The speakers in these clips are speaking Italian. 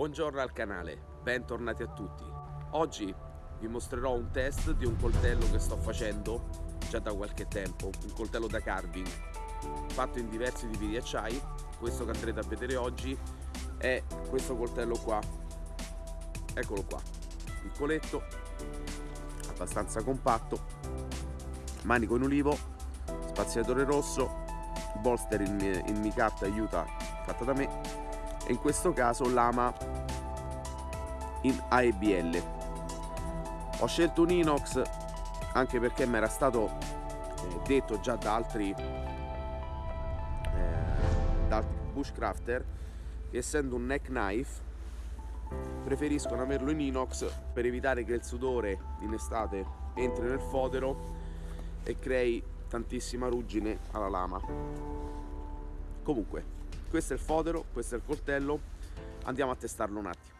Buongiorno al canale, bentornati a tutti. Oggi vi mostrerò un test di un coltello che sto facendo già da qualche tempo, un coltello da carving fatto in diversi tipi di acciai. Questo che andrete a vedere oggi è questo coltello qua. Eccolo qua, piccoletto, abbastanza compatto, manico in ulivo, spaziatore rosso, bolster in, in micatta aiuta fatta da me e in questo caso lama in AEBL ho scelto un inox anche perché mi era stato eh, detto già da altri eh, da altri bushcrafter che essendo un neck knife preferiscono averlo in inox per evitare che il sudore in estate entri nel fodero e crei tantissima ruggine alla lama. Comunque questo è il fodero, questo è il coltello, andiamo a testarlo un attimo.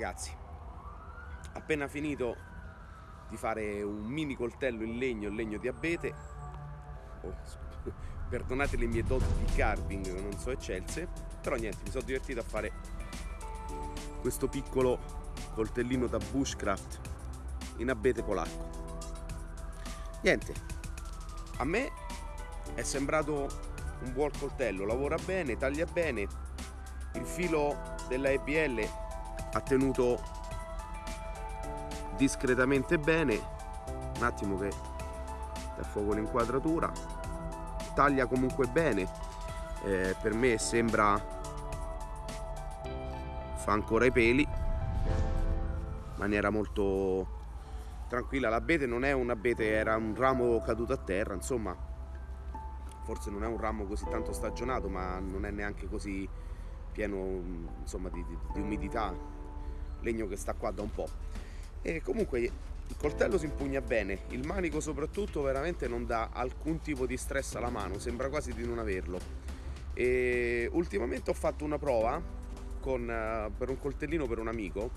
Ragazzi, appena finito di fare un mini coltello in legno, in legno di abete, oh, perdonate le mie doti di carving non so eccelse, però niente, mi sono divertito a fare questo piccolo coltellino da bushcraft in abete polacco. Niente, a me è sembrato un buon coltello, lavora bene, taglia bene, il filo della EBL ha tenuto discretamente bene. Un attimo che da fuoco l'inquadratura taglia comunque bene. Eh, per me sembra fa ancora i peli. In maniera molto tranquilla. L'abete non è un abete era un ramo caduto a terra insomma. Forse non è un ramo così tanto stagionato ma non è neanche così pieno insomma di, di, di umidità legno che sta qua da un po' e comunque il coltello si impugna bene il manico soprattutto veramente non dà alcun tipo di stress alla mano sembra quasi di non averlo. E ultimamente ho fatto una prova con, uh, per un coltellino per un amico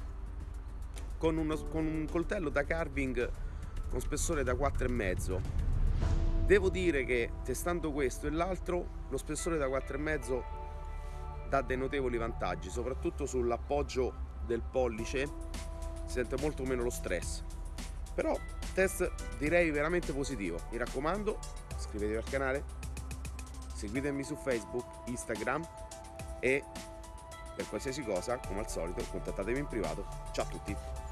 con, uno, con un coltello da carving con spessore da 4,5 devo dire che testando questo e l'altro lo spessore da 4,5 dà dei notevoli vantaggi soprattutto sull'appoggio del pollice si sente molto meno lo stress. Però test direi veramente positivo. Mi raccomando iscrivetevi al canale seguitemi su facebook instagram e per qualsiasi cosa come al solito contattatemi in privato. Ciao a tutti